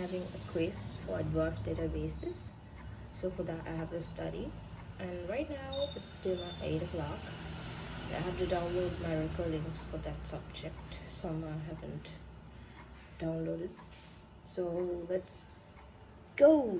having a quiz for advanced databases. So for that I have to study. And right now it's still at 8 o'clock. I have to download my recordings for that subject. Some I haven't downloaded. So let's go.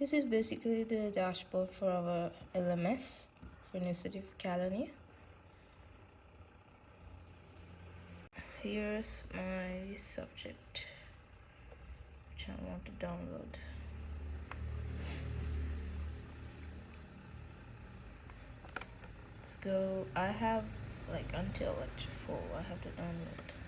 This is basically the dashboard for our LMS for University of California. Here's my subject which I want to download. Let's go. I have like until lecture 4 I have to download.